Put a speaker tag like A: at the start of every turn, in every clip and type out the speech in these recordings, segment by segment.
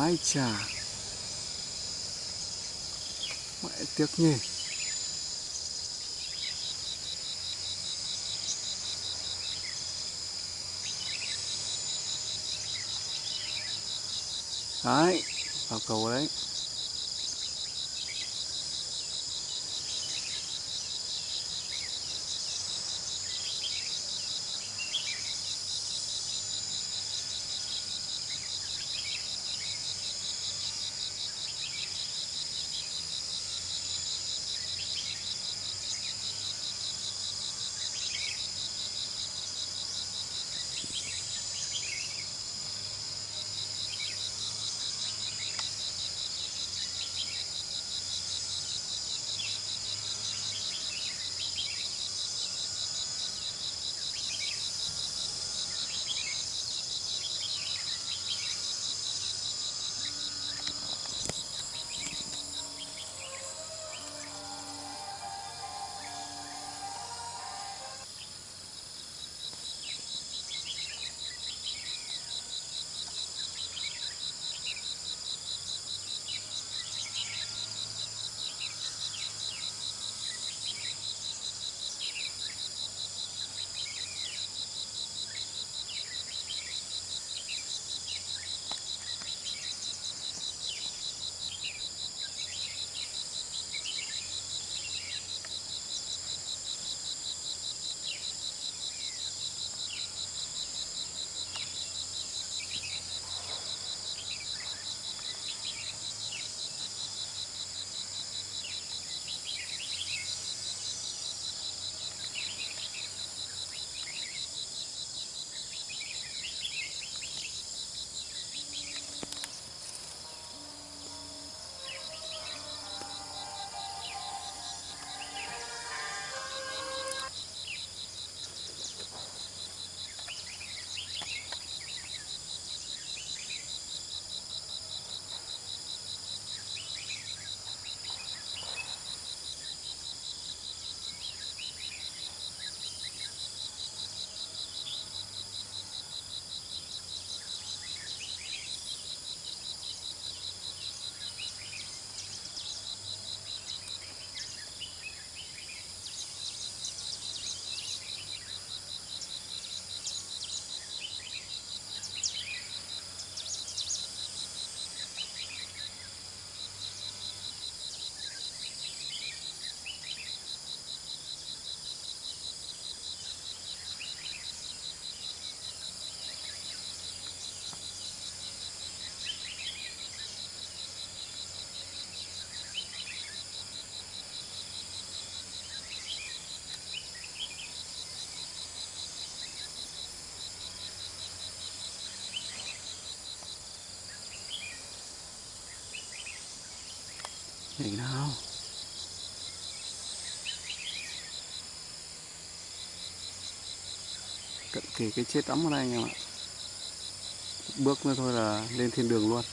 A: Ai chà. Mẹ tiếc nhỉ. Đấy Vào cầu đấy. Nhìn nào Cận kề cái chết ấm ở đây anh em ạ. Bước nữa thôi là lên thiên đường luôn.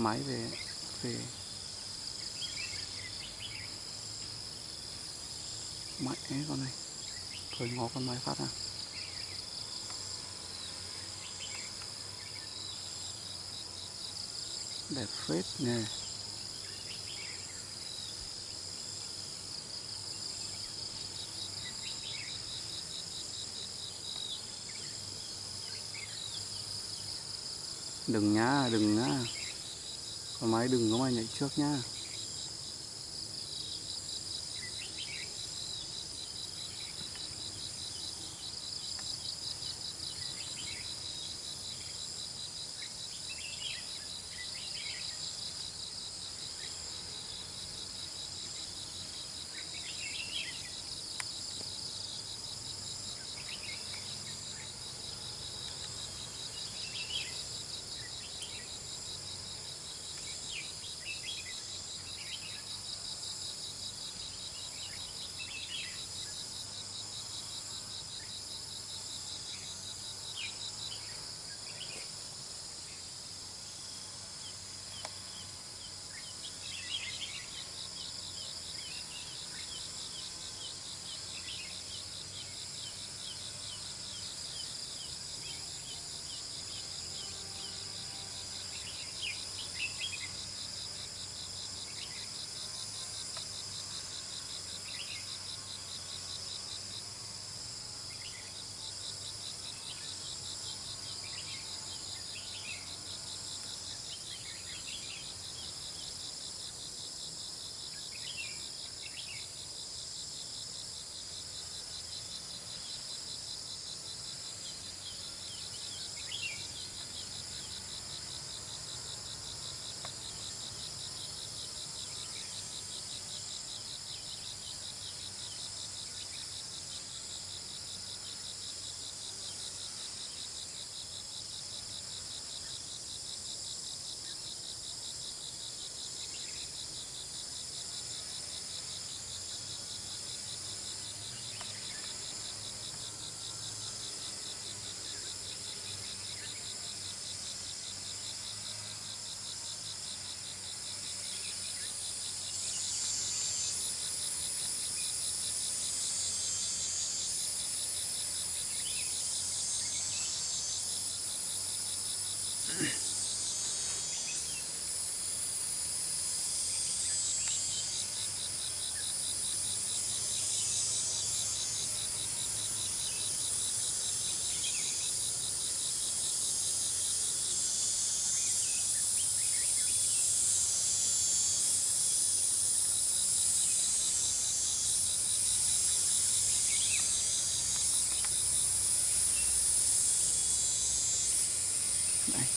A: Máy về về. Máy con này. Thôi ngó con máy phát ra. Đẹp phết nè đừng nhá đừng nhá máy đừng có mà nhảy trước nhá.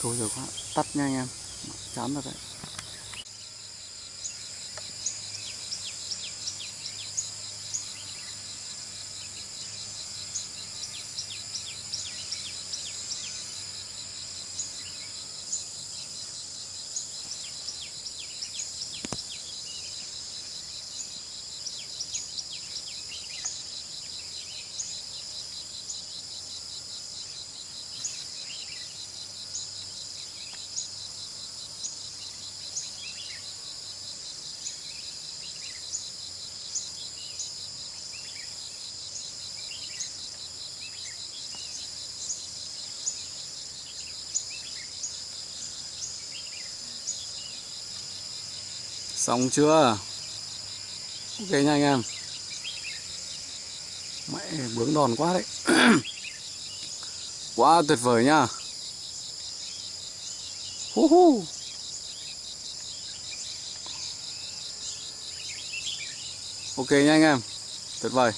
A: Thôi rồi giờ quá tắt nha anh em. Chán rồi đấy. Xong chưa? Ok nha anh em. Mẹ, bướng đòn quá đấy. Quá tuyệt vời nha. Hu hu. Ok nha anh em. Tuyệt vời.